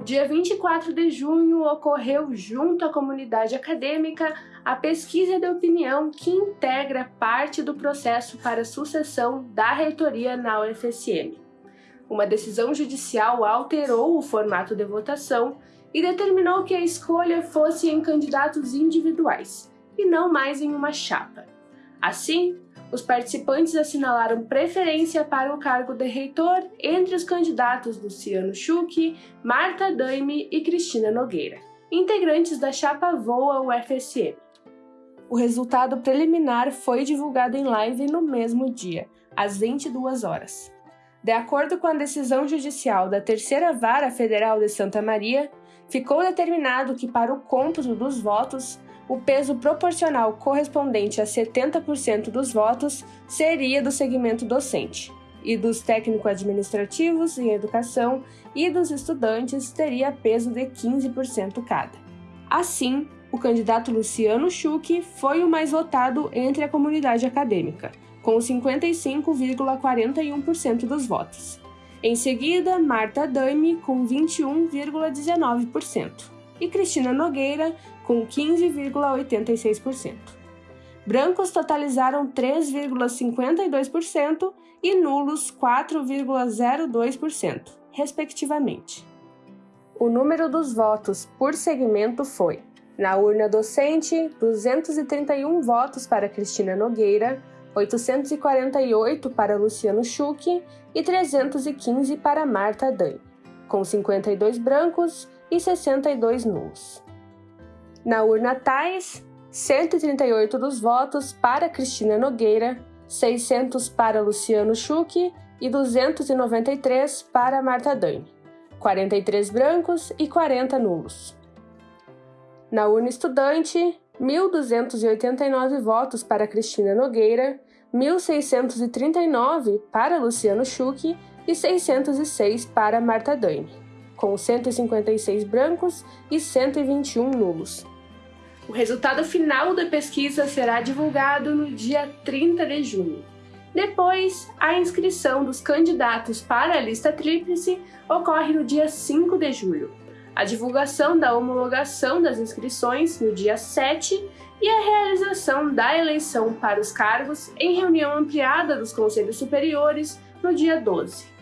No dia 24 de junho, ocorreu junto à comunidade acadêmica a pesquisa de opinião que integra parte do processo para sucessão da reitoria na UFSM. Uma decisão judicial alterou o formato de votação e determinou que a escolha fosse em candidatos individuais, e não mais em uma chapa. Assim, os participantes assinalaram preferência para o cargo de reitor entre os candidatos Luciano Schuch, Marta Daime e Cristina Nogueira, integrantes da chapa Voa UFSM. O resultado preliminar foi divulgado em live no mesmo dia, às 22 horas. De acordo com a decisão judicial da Terceira Vara Federal de Santa Maria, ficou determinado que para o cômputo dos votos, o peso proporcional correspondente a 70% dos votos seria do segmento docente, e dos técnico-administrativos em educação e dos estudantes teria peso de 15% cada. Assim, o candidato Luciano Schuch foi o mais votado entre a comunidade acadêmica, com 55,41% dos votos. Em seguida, Marta Daime, com 21,19%, e Cristina Nogueira, com 15,86%. Brancos totalizaram 3,52% e nulos 4,02%, respectivamente. O número dos votos por segmento foi: na urna docente, 231 votos para Cristina Nogueira, 848 para Luciano Schuch e 315 para Marta Dani, com 52 brancos e 62 nulos. Na urna Tais, 138 dos votos para Cristina Nogueira, 600 para Luciano Schuch e 293 para Marta Dani, 43 brancos e 40 nulos. Na urna estudante, 1.289 votos para Cristina Nogueira, 1.639 para Luciano Schuch e 606 para Marta Daime, com 156 brancos e 121 nulos. O resultado final da pesquisa será divulgado no dia 30 de junho. Depois, a inscrição dos candidatos para a lista tríplice ocorre no dia 5 de julho, a divulgação da homologação das inscrições no dia 7 e a realização da eleição para os cargos em reunião ampliada dos Conselhos Superiores no dia 12.